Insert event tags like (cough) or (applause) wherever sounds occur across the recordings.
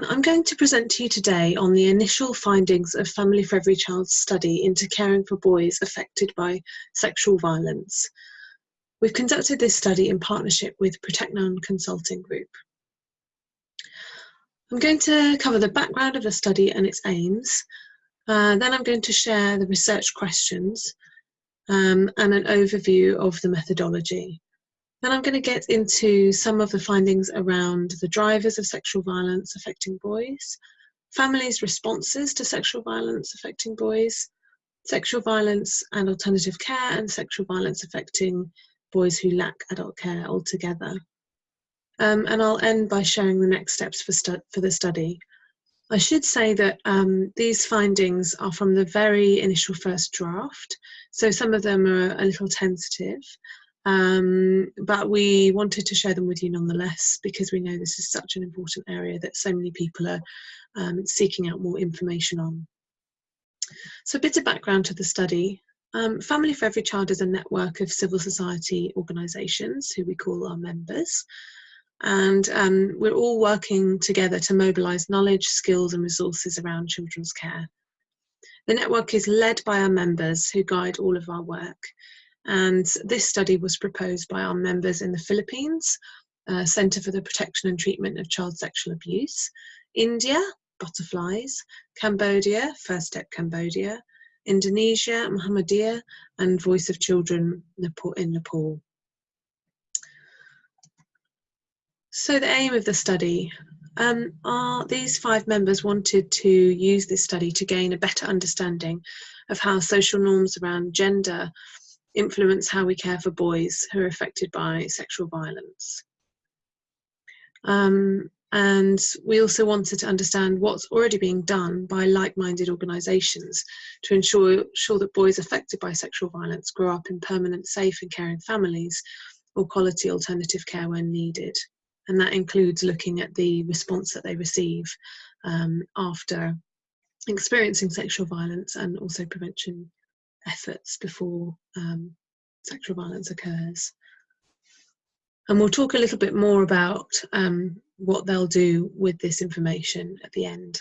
everyone. I'm going to present to you today on the initial findings of Family for Every Child's study into caring for boys affected by sexual violence. We've conducted this study in partnership with Proteknôn Consulting Group. I'm going to cover the background of the study and its aims. Uh, then I'm going to share the research questions um, and an overview of the methodology. Then I'm going to get into some of the findings around the drivers of sexual violence affecting boys, families' responses to sexual violence affecting boys, sexual violence and alternative care, and sexual violence affecting boys who lack adult care altogether. Um, and I'll end by sharing the next steps for, for the study. I should say that um, these findings are from the very initial first draft, so some of them are a little tentative, um, but we wanted to share them with you nonetheless because we know this is such an important area that so many people are um, seeking out more information on. So a bit of background to the study. Um, Family for Every Child is a network of civil society organisations who we call our members. And um, we're all working together to mobilise knowledge, skills and resources around children's care. The network is led by our members who guide all of our work and this study was proposed by our members in the Philippines, uh, Centre for the Protection and Treatment of Child Sexual Abuse, India, Butterflies, Cambodia, First Step Cambodia, Indonesia, Muhammadiyah, and Voice of Children in Nepal. So the aim of the study um, are these five members wanted to use this study to gain a better understanding of how social norms around gender influence how we care for boys who are affected by sexual violence. Um, and we also wanted to understand what's already being done by like-minded organisations to ensure, ensure that boys affected by sexual violence grow up in permanent, safe and caring families or quality alternative care when needed. And that includes looking at the response that they receive um, after experiencing sexual violence and also prevention efforts before um, sexual violence occurs. And we'll talk a little bit more about um, what they'll do with this information at the end.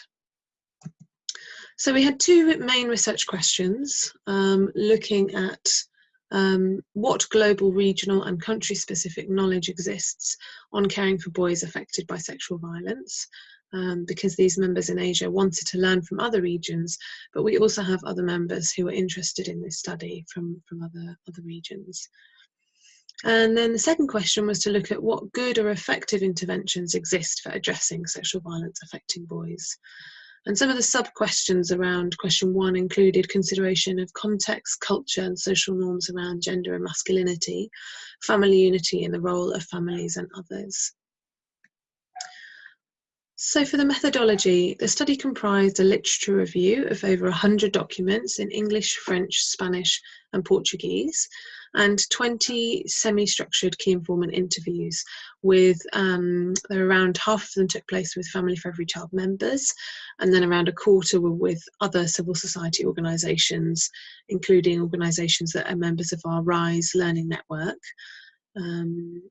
So we had two main research questions um, looking at um, what global, regional and country specific knowledge exists on caring for boys affected by sexual violence um, because these members in Asia wanted to learn from other regions, but we also have other members who are interested in this study from, from other, other regions. And then the second question was to look at what good or effective interventions exist for addressing sexual violence affecting boys. And some of the sub-questions around question one included consideration of context, culture and social norms around gender and masculinity, family unity and the role of families and others. So for the methodology, the study comprised a literature review of over 100 documents in English, French, Spanish and Portuguese and 20 semi-structured key informant interviews with um, around half of them took place with Family for Every Child members and then around a quarter were with other civil society organisations including organisations that are members of our RISE learning network um,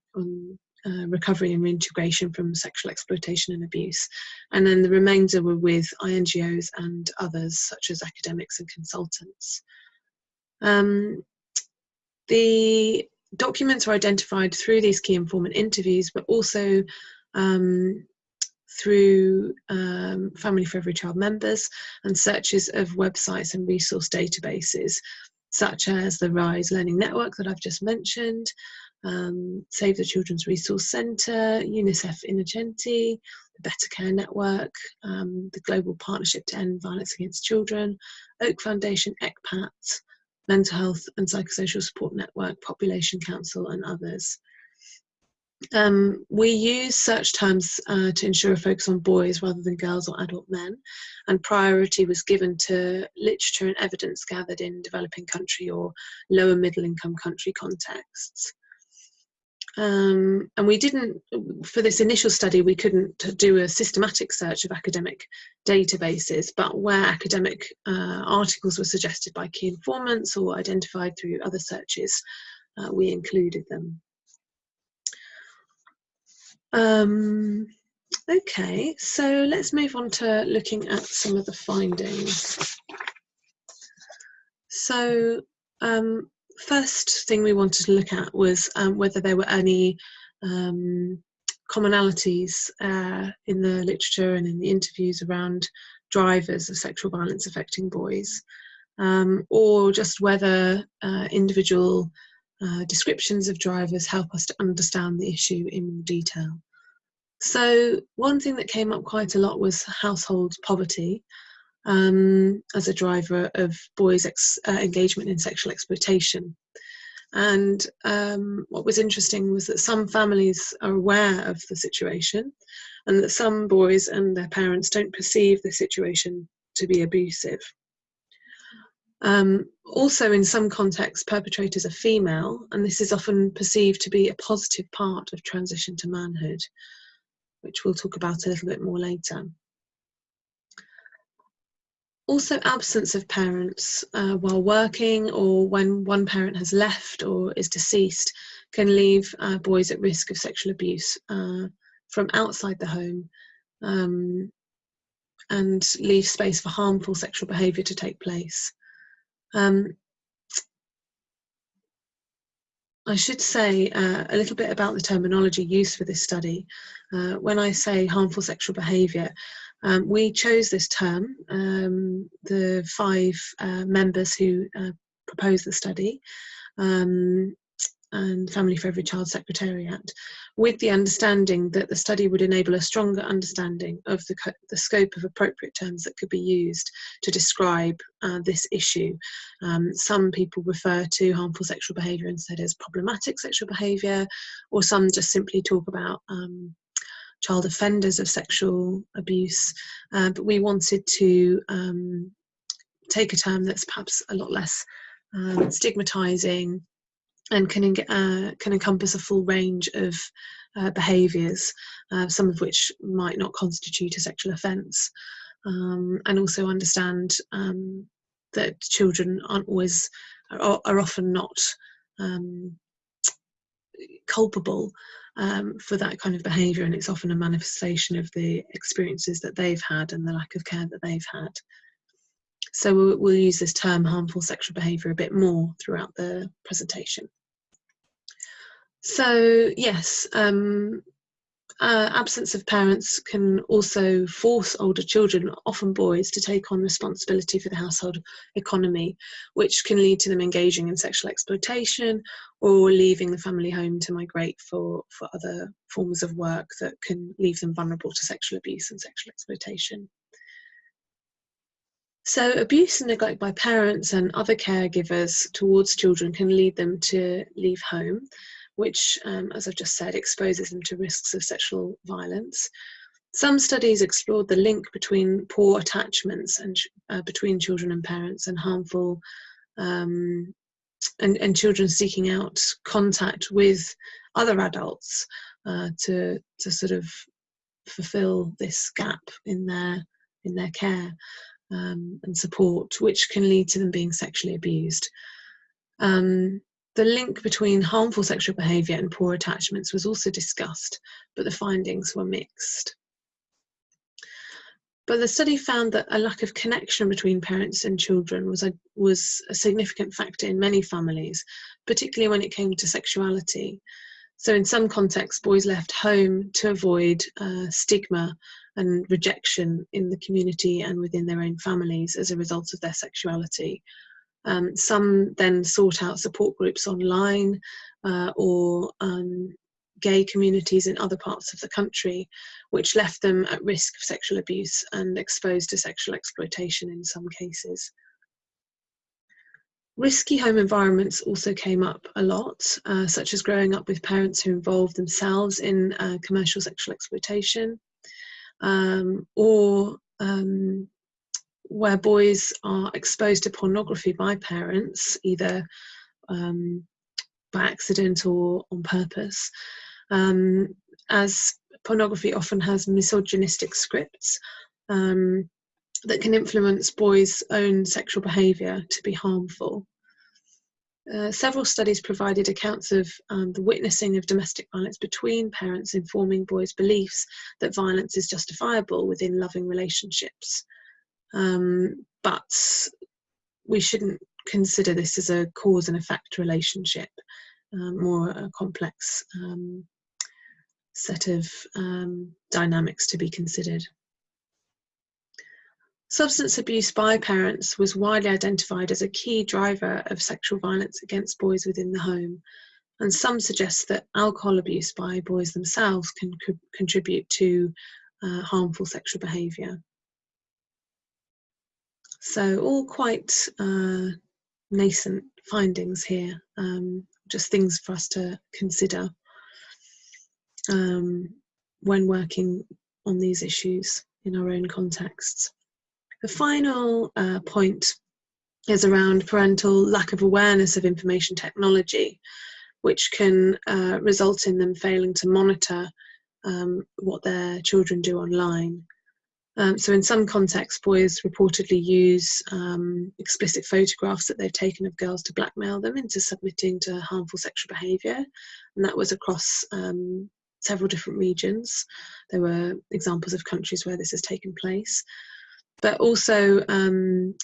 uh, recovery and reintegration from sexual exploitation and abuse. And then the remainder were with INGOs and others, such as academics and consultants. Um, the documents were identified through these key informant interviews, but also um, through um, Family for Every Child members and searches of websites and resource databases, such as the RISE Learning Network that I've just mentioned, um, Save the Children's Resource Centre, UNICEF Innocenti, the Better Care Network, um, the Global Partnership to End Violence Against Children, Oak Foundation, ECPAT, Mental Health and Psychosocial Support Network, Population Council and others. Um, we use search terms uh, to ensure a focus on boys rather than girls or adult men, and priority was given to literature and evidence gathered in developing country or lower middle income country contexts. Um, and we didn't, for this initial study, we couldn't do a systematic search of academic databases, but where academic uh, articles were suggested by key informants or identified through other searches, uh, we included them. Um, okay, so let's move on to looking at some of the findings. So um, first thing we wanted to look at was um, whether there were any um, commonalities uh, in the literature and in the interviews around drivers of sexual violence affecting boys, um, or just whether uh, individual uh, descriptions of drivers help us to understand the issue in more detail. So one thing that came up quite a lot was household poverty um, as a driver of boys' uh, engagement in sexual exploitation. And um, what was interesting was that some families are aware of the situation and that some boys and their parents don't perceive the situation to be abusive. Um, also, in some contexts, perpetrators are female, and this is often perceived to be a positive part of transition to manhood, which we'll talk about a little bit more later. Also, absence of parents uh, while working or when one parent has left or is deceased can leave uh, boys at risk of sexual abuse uh, from outside the home um, and leave space for harmful sexual behaviour to take place. Um, I should say uh, a little bit about the terminology used for this study. Uh, when I say harmful sexual behaviour, um, we chose this term, um, the five uh, members who uh, proposed the study, um, and Family for Every Child Secretariat, with the understanding that the study would enable a stronger understanding of the, the scope of appropriate terms that could be used to describe uh, this issue. Um, some people refer to harmful sexual behaviour instead as problematic sexual behaviour, or some just simply talk about um, child offenders of sexual abuse, uh, but we wanted to um, take a term that's perhaps a lot less um, stigmatizing and can, uh, can encompass a full range of uh, behaviours, uh, some of which might not constitute a sexual offence, um, and also understand um, that children aren't always, are, are often not um, culpable um, for that kind of behaviour, and it's often a manifestation of the experiences that they've had and the lack of care that they've had. So we'll, we'll use this term harmful sexual behaviour a bit more throughout the presentation. So yes, um, uh, absence of parents can also force older children, often boys, to take on responsibility for the household economy, which can lead to them engaging in sexual exploitation or leaving the family home to migrate for, for other forms of work that can leave them vulnerable to sexual abuse and sexual exploitation. So abuse and neglect by parents and other caregivers towards children can lead them to leave home which, um, as I've just said, exposes them to risks of sexual violence. Some studies explored the link between poor attachments and uh, between children and parents and harmful um, and, and children seeking out contact with other adults uh, to to sort of fulfill this gap in their in their care um, and support, which can lead to them being sexually abused. Um, the link between harmful sexual behaviour and poor attachments was also discussed, but the findings were mixed. But the study found that a lack of connection between parents and children was a, was a significant factor in many families, particularly when it came to sexuality. So in some contexts, boys left home to avoid uh, stigma and rejection in the community and within their own families as a result of their sexuality, um, some then sought out support groups online uh, or um, gay communities in other parts of the country, which left them at risk of sexual abuse and exposed to sexual exploitation in some cases. Risky home environments also came up a lot, uh, such as growing up with parents who involved themselves in uh, commercial sexual exploitation, um, or um, where boys are exposed to pornography by parents, either um, by accident or on purpose, um, as pornography often has misogynistic scripts um, that can influence boys' own sexual behaviour to be harmful. Uh, several studies provided accounts of um, the witnessing of domestic violence between parents informing boys' beliefs that violence is justifiable within loving relationships. Um, but we shouldn't consider this as a cause and effect relationship, um, more a complex um, set of um, dynamics to be considered. Substance abuse by parents was widely identified as a key driver of sexual violence against boys within the home, and some suggest that alcohol abuse by boys themselves can co contribute to uh, harmful sexual behaviour. So, all quite uh, nascent findings here, um, just things for us to consider um, when working on these issues in our own contexts. The final uh, point is around parental lack of awareness of information technology, which can uh, result in them failing to monitor um, what their children do online. Um, so in some contexts, boys reportedly use um, explicit photographs that they've taken of girls to blackmail them into submitting to harmful sexual behaviour. And that was across um, several different regions. There were examples of countries where this has taken place but also um,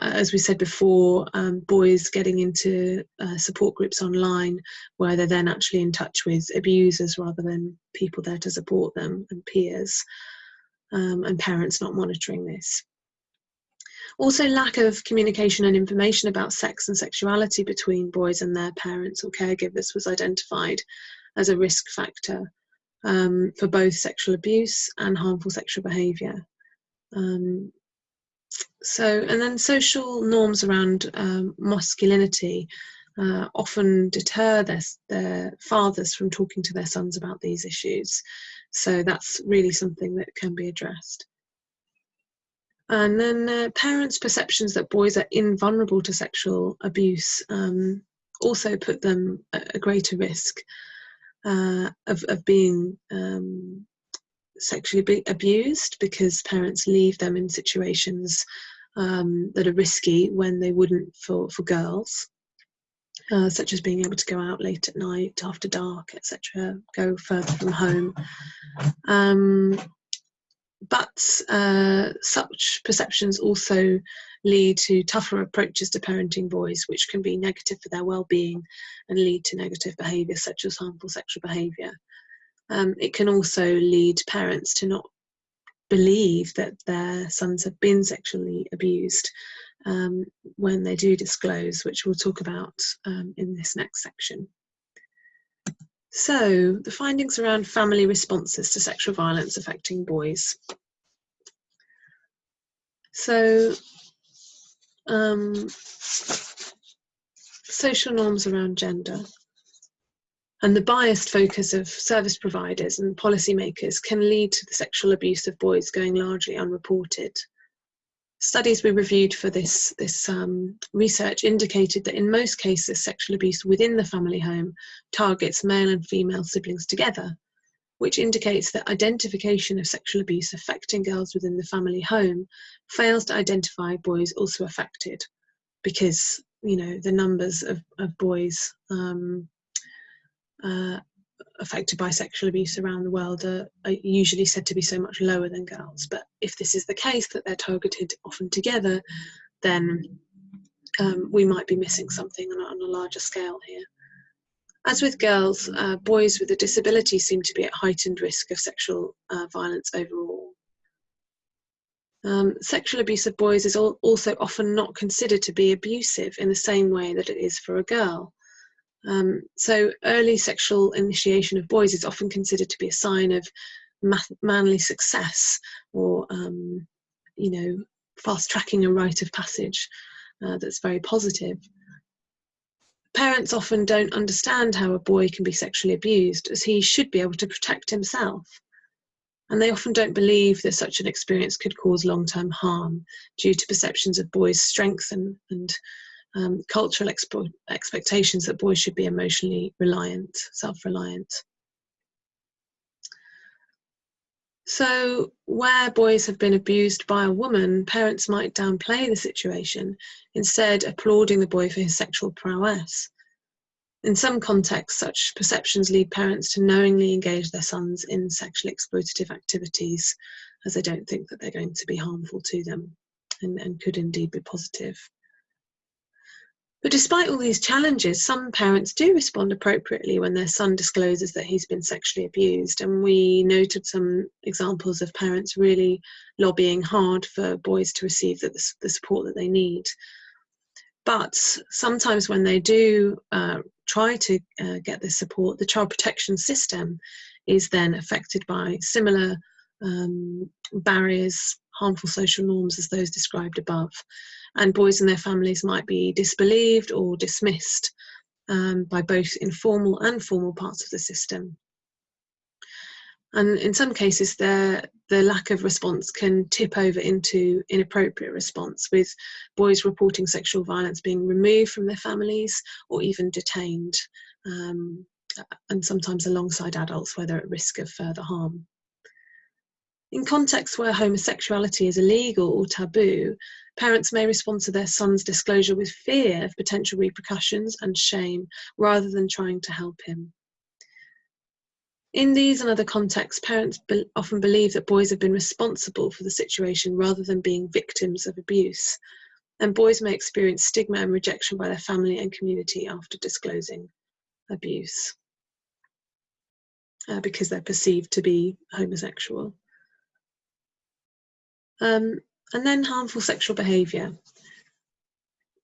as we said before, um, boys getting into uh, support groups online where they're then actually in touch with abusers rather than people there to support them and peers, um, and parents not monitoring this. Also, lack of communication and information about sex and sexuality between boys and their parents or caregivers was identified as a risk factor um, for both sexual abuse and harmful sexual behaviour. Um, so, and then social norms around um, masculinity uh, often deter their, their fathers from talking to their sons about these issues. So that's really something that can be addressed. And then uh, parents' perceptions that boys are invulnerable to sexual abuse um, also put them at a greater risk uh, of, of being um, sexually abused because parents leave them in situations um, that are risky when they wouldn't for, for girls, uh, such as being able to go out late at night, after dark, etc., go further from home. Um, but uh, such perceptions also lead to tougher approaches to parenting boys, which can be negative for their well-being and lead to negative behaviour such as harmful sexual behaviour. Um, it can also lead parents to not believe that their sons have been sexually abused um, when they do disclose, which we'll talk about um, in this next section. So, the findings around family responses to sexual violence affecting boys. So, um, social norms around gender and the biased focus of service providers and policymakers can lead to the sexual abuse of boys going largely unreported. Studies we reviewed for this, this um, research indicated that in most cases, sexual abuse within the family home targets male and female siblings together, which indicates that identification of sexual abuse affecting girls within the family home fails to identify boys also affected because you know the numbers of, of boys um, uh, affected by sexual abuse around the world are, are, usually said to be so much lower than girls. But if this is the case, that they're targeted often together, then um, we might be missing something on, on, a larger scale here. As with girls, uh, boys with a disability seem to be at heightened risk of sexual uh, violence overall. Um, sexual abuse of boys is also often not considered to be abusive in the same way that it is for a girl. Um, so early sexual initiation of boys is often considered to be a sign of manly success or, um, you know, fast tracking a rite of passage uh, that's very positive. Parents often don't understand how a boy can be sexually abused as he should be able to protect himself. And they often don't believe that such an experience could cause long-term harm due to perceptions of boys' strength and, and um, cultural expectations that boys should be emotionally reliant, self-reliant. So, where boys have been abused by a woman, parents might downplay the situation, instead, applauding the boy for his sexual prowess. In some contexts, such perceptions lead parents to knowingly engage their sons in sexually exploitative activities, as they don't think that they're going to be harmful to them and, and could indeed be positive. But despite all these challenges, some parents do respond appropriately when their son discloses that he's been sexually abused. And we noted some examples of parents really lobbying hard for boys to receive the, the support that they need. But sometimes when they do uh, try to uh, get this support, the child protection system is then affected by similar um, barriers, harmful social norms as those described above and boys and their families might be disbelieved or dismissed um, by both informal and formal parts of the system. And in some cases, the, the lack of response can tip over into inappropriate response, with boys reporting sexual violence being removed from their families or even detained, um, and sometimes alongside adults where they're at risk of further harm. In contexts where homosexuality is illegal or taboo, parents may respond to their son's disclosure with fear of potential repercussions and shame rather than trying to help him. In these and other contexts, parents be often believe that boys have been responsible for the situation rather than being victims of abuse, and boys may experience stigma and rejection by their family and community after disclosing abuse uh, because they're perceived to be homosexual. Um, and then harmful sexual behaviour.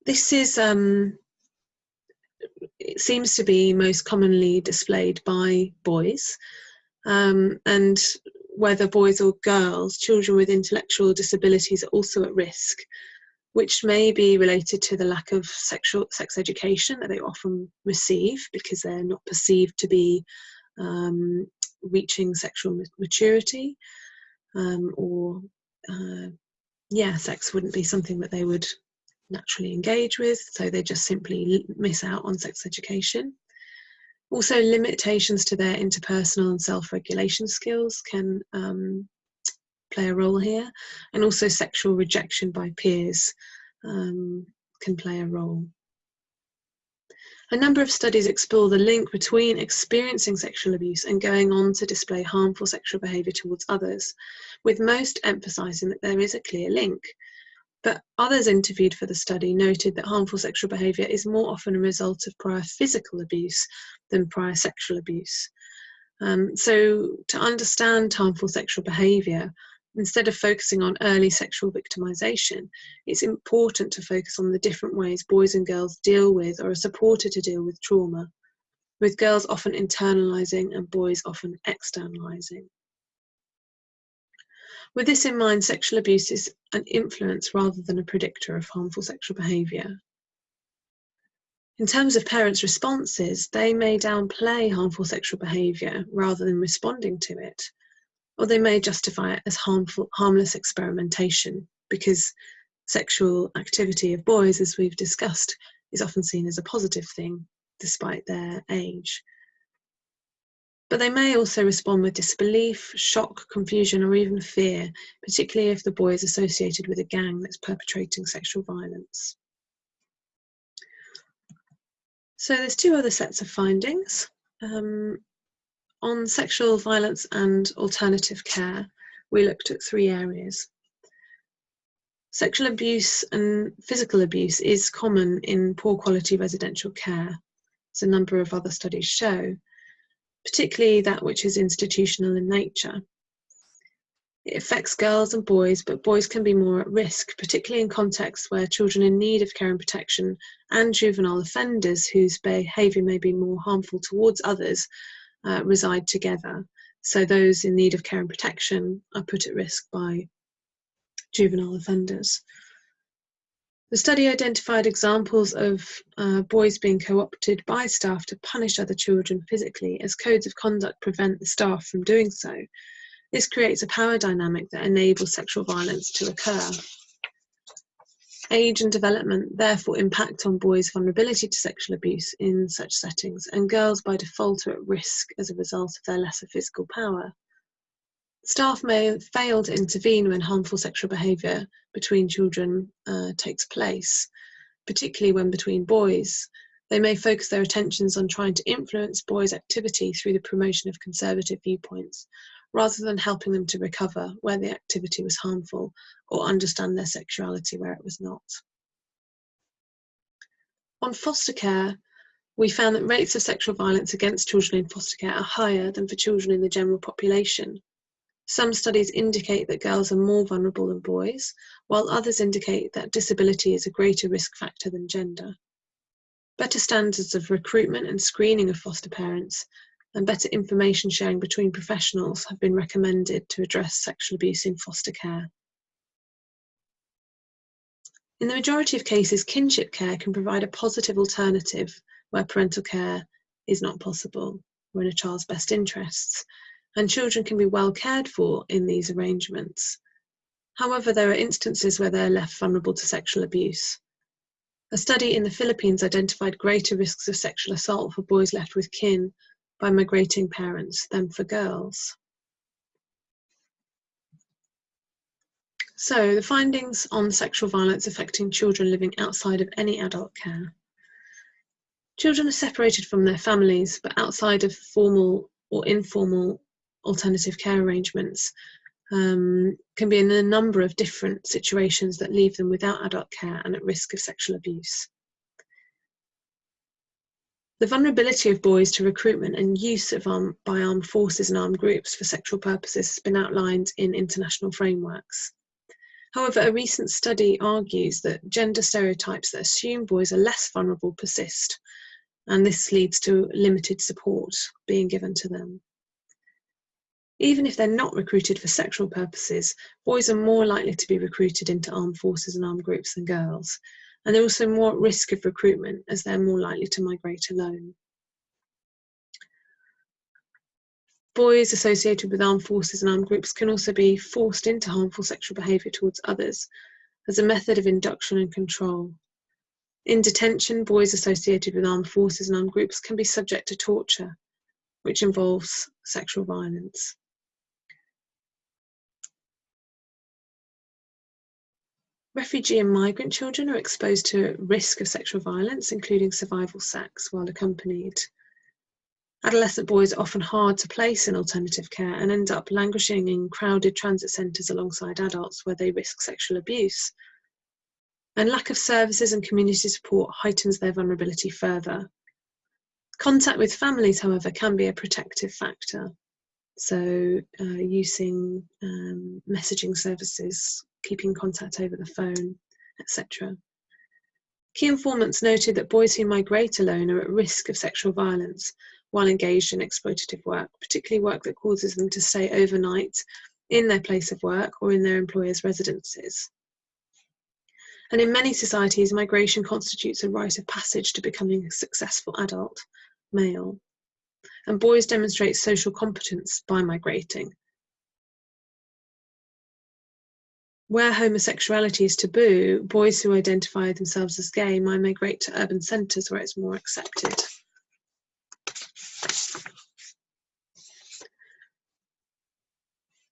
This is, um, it seems to be most commonly displayed by boys. Um, and whether boys or girls, children with intellectual disabilities are also at risk, which may be related to the lack of sexual sex education that they often receive because they're not perceived to be um, reaching sexual maturity um, or uh, yeah, sex wouldn't be something that they would naturally engage with, so they just simply miss out on sex education. Also, limitations to their interpersonal and self regulation skills can um, play a role here, and also sexual rejection by peers um, can play a role. A number of studies explore the link between experiencing sexual abuse and going on to display harmful sexual behaviour towards others, with most emphasising that there is a clear link. But others interviewed for the study noted that harmful sexual behaviour is more often a result of prior physical abuse than prior sexual abuse. Um, so, to understand harmful sexual behaviour, instead of focusing on early sexual victimization, it's important to focus on the different ways boys and girls deal with or are supported to deal with trauma, with girls often internalizing and boys often externalizing. With this in mind, sexual abuse is an influence rather than a predictor of harmful sexual behaviour. In terms of parents' responses, they may downplay harmful sexual behaviour rather than responding to it, or they may justify it as harmful, harmless experimentation because sexual activity of boys, as we've discussed, is often seen as a positive thing despite their age. But they may also respond with disbelief, shock, confusion, or even fear, particularly if the boy is associated with a gang that's perpetrating sexual violence. So there's two other sets of findings. Um, on sexual violence and alternative care, we looked at three areas. Sexual abuse and physical abuse is common in poor quality residential care, as a number of other studies show, particularly that which is institutional in nature. It affects girls and boys, but boys can be more at risk, particularly in contexts where children in need of care and protection and juvenile offenders whose behaviour may be more harmful towards others uh, reside together. So those in need of care and protection are put at risk by juvenile offenders. The study identified examples of uh, boys being co-opted by staff to punish other children physically as codes of conduct prevent the staff from doing so. This creates a power dynamic that enables sexual violence to occur. Age and development therefore impact on boys' vulnerability to sexual abuse in such settings, and girls by default are at risk as a result of their lesser physical power. Staff may fail to intervene when harmful sexual behaviour between children uh, takes place, particularly when between boys. They may focus their attentions on trying to influence boys' activity through the promotion of conservative viewpoints, rather than helping them to recover where the activity was harmful or understand their sexuality where it was not. On foster care, we found that rates of sexual violence against children in foster care are higher than for children in the general population. Some studies indicate that girls are more vulnerable than boys, while others indicate that disability is a greater risk factor than gender. Better standards of recruitment and screening of foster parents and better information sharing between professionals have been recommended to address sexual abuse in foster care. In the majority of cases, kinship care can provide a positive alternative where parental care is not possible or in a child's best interests, and children can be well cared for in these arrangements. However, there are instances where they are left vulnerable to sexual abuse. A study in the Philippines identified greater risks of sexual assault for boys left with kin by migrating parents than for girls. So, the findings on sexual violence affecting children living outside of any adult care. Children are separated from their families, but outside of formal or informal alternative care arrangements um, can be in a number of different situations that leave them without adult care and at risk of sexual abuse. The vulnerability of boys to recruitment and use of by armed forces and armed groups for sexual purposes has been outlined in international frameworks. However, a recent study argues that gender stereotypes that assume boys are less vulnerable persist, and this leads to limited support being given to them. Even if they're not recruited for sexual purposes, boys are more likely to be recruited into armed forces and armed groups than girls, and they're also more at risk of recruitment as they're more likely to migrate alone. Boys associated with armed forces and armed groups can also be forced into harmful sexual behaviour towards others as a method of induction and control. In detention, boys associated with armed forces and armed groups can be subject to torture, which involves sexual violence. Refugee and migrant children are exposed to risk of sexual violence, including survival sex, while accompanied. Adolescent boys are often hard to place in alternative care and end up languishing in crowded transit centres alongside adults where they risk sexual abuse. And lack of services and community support heightens their vulnerability further. Contact with families, however, can be a protective factor. So, uh, using um, messaging services keeping contact over the phone, etc. Key informants noted that boys who migrate alone are at risk of sexual violence while engaged in exploitative work, particularly work that causes them to stay overnight in their place of work or in their employer's residences. And in many societies, migration constitutes a rite of passage to becoming a successful adult male. And boys demonstrate social competence by migrating, where homosexuality is taboo, boys who identify themselves as gay might migrate to urban centres where it's more accepted.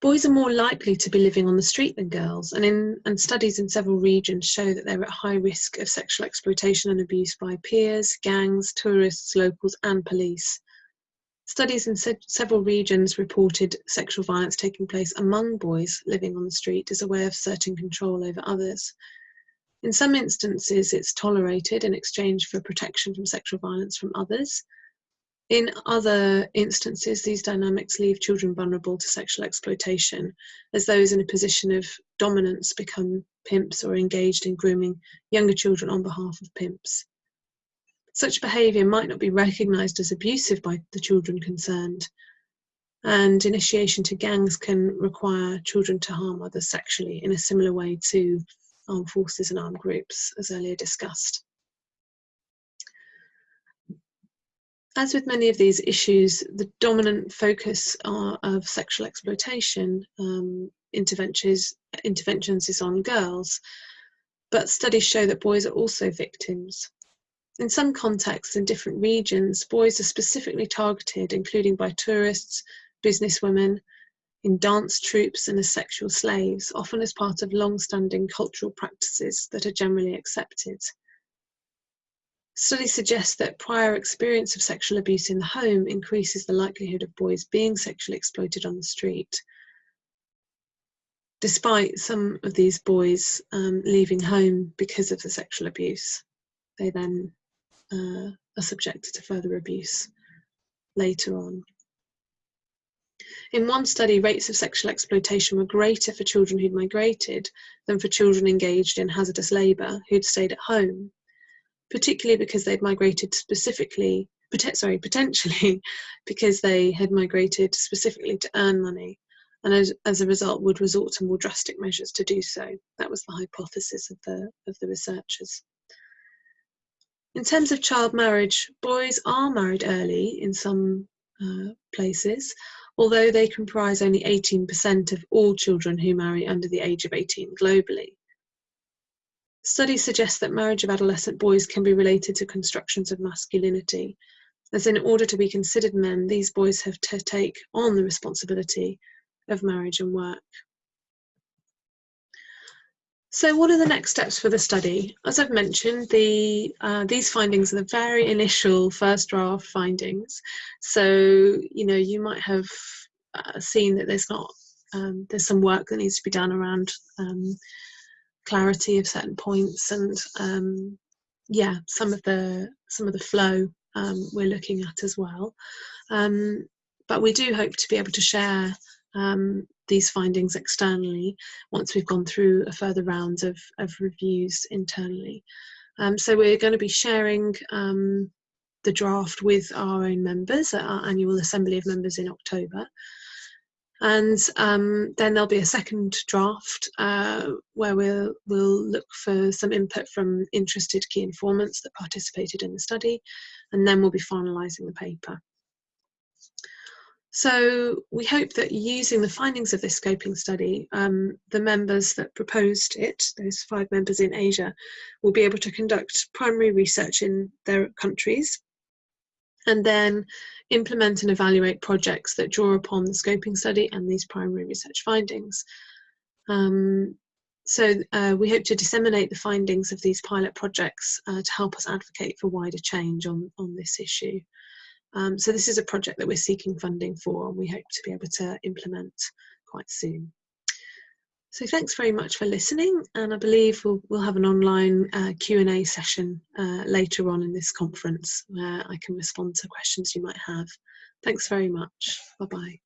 Boys are more likely to be living on the street than girls, and, in, and studies in several regions show that they're at high risk of sexual exploitation and abuse by peers, gangs, tourists, locals, and police. Studies in se several regions reported sexual violence taking place among boys living on the street as a way of asserting control over others. In some instances, it's tolerated in exchange for protection from sexual violence from others. In other instances, these dynamics leave children vulnerable to sexual exploitation, as those in a position of dominance become pimps or engaged in grooming younger children on behalf of pimps. Such behaviour might not be recognised as abusive by the children concerned, and initiation to gangs can require children to harm others sexually in a similar way to armed forces and armed groups, as earlier discussed. As with many of these issues, the dominant focus are, of sexual exploitation um, interventions, interventions is on girls, but studies show that boys are also victims. In some contexts in different regions, boys are specifically targeted, including by tourists, businesswomen, in dance troupes and as sexual slaves, often as part of long-standing cultural practices that are generally accepted. Studies suggest that prior experience of sexual abuse in the home increases the likelihood of boys being sexually exploited on the street. Despite some of these boys um, leaving home because of the sexual abuse, they then uh, are subjected to further abuse later on. In one study, rates of sexual exploitation were greater for children who'd migrated than for children engaged in hazardous labour who'd stayed at home particularly because they'd migrated specifically, sorry, (laughs) potentially because they had migrated specifically to earn money and as, as a result would resort to more drastic measures to do so. That was the hypothesis of the, of the researchers. In terms of child marriage, boys are married early in some uh, places, although they comprise only 18% of all children who marry under the age of 18 globally. Studies suggest that marriage of adolescent boys can be related to constructions of masculinity, as in order to be considered men, these boys have to take on the responsibility of marriage and work. So what are the next steps for the study? As I've mentioned, the, uh, these findings are the very initial first draft findings. So, you know, you might have uh, seen that there's not, um, there's some work that needs to be done around um, clarity of certain points and um, yeah some of the some of the flow um, we're looking at as well um, but we do hope to be able to share um, these findings externally once we've gone through a further round of, of reviews internally um, so we're going to be sharing um, the draft with our own members at our annual assembly of members in October and um, then there'll be a second draft uh, where we'll, we'll look for some input from interested key informants that participated in the study, and then we'll be finalising the paper. So we hope that using the findings of this scoping study, um, the members that proposed it, those five members in Asia, will be able to conduct primary research in their countries and then implement and evaluate projects that draw upon the scoping study and these primary research findings. Um, so uh, we hope to disseminate the findings of these pilot projects uh, to help us advocate for wider change on, on this issue. Um, so this is a project that we're seeking funding for and we hope to be able to implement quite soon. So thanks very much for listening and I believe we'll, we'll have an online uh, Q&A session uh, later on in this conference where I can respond to questions you might have. Thanks very much. Bye-bye.